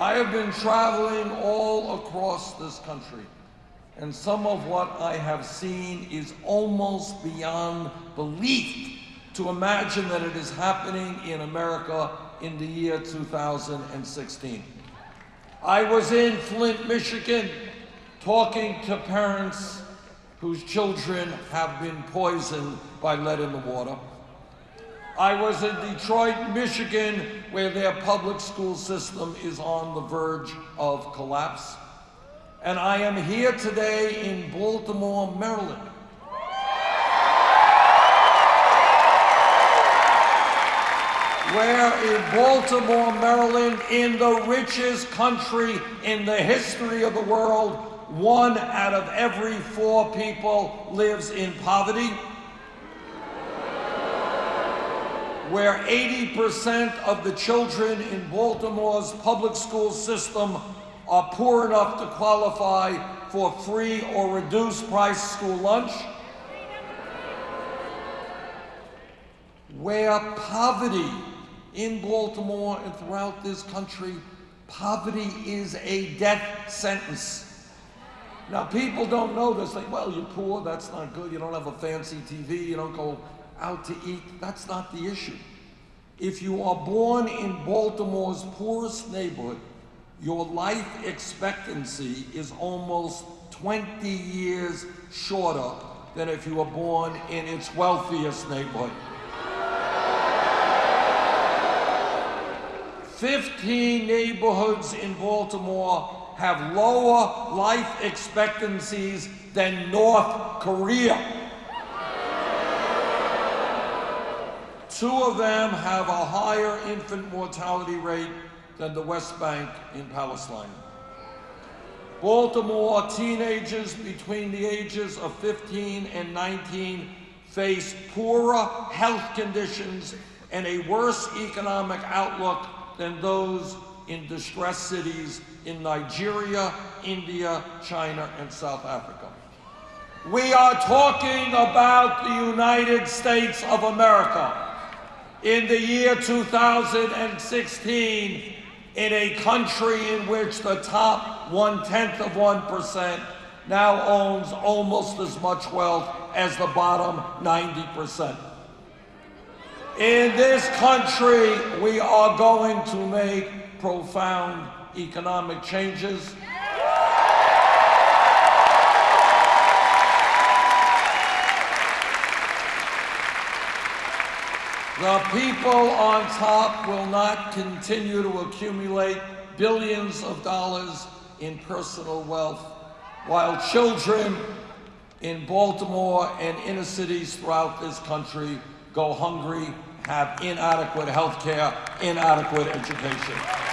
I have been traveling all across this country, and some of what I have seen is almost beyond belief to imagine that it is happening in America in the year 2016. I was in Flint, Michigan, talking to parents whose children have been poisoned by lead in the water. I was in Detroit, Michigan, where their public school system is on the verge of collapse. And I am here today in Baltimore, Maryland. Where in Baltimore, Maryland, in the richest country in the history of the world, one out of every four people lives in poverty. Where 80% of the children in Baltimore's public school system are poor enough to qualify for free or reduced price school lunch, where poverty in Baltimore and throughout this country, poverty is a death sentence. Now, people don't know this. Like, well, you're poor, that's not good. You don't have a fancy TV, you don't go out to eat. That's not the issue. If you are born in Baltimore's poorest neighborhood, your life expectancy is almost 20 years shorter than if you were born in its wealthiest neighborhood. 15 neighborhoods in Baltimore have lower life expectancies than North Korea. Two of them have a higher infant mortality rate than the West Bank in Palestine. Baltimore teenagers between the ages of 15 and 19 face poorer health conditions and a worse economic outlook than those in distressed cities in Nigeria, India, China, and South Africa. We are talking about the United States of America in the year 2016 in a country in which the top one-tenth of 1% now owns almost as much wealth as the bottom 90%. In this country, we are going to make profound economic changes The people on top will not continue to accumulate billions of dollars in personal wealth, while children in Baltimore and inner cities throughout this country go hungry, have inadequate health care, inadequate education.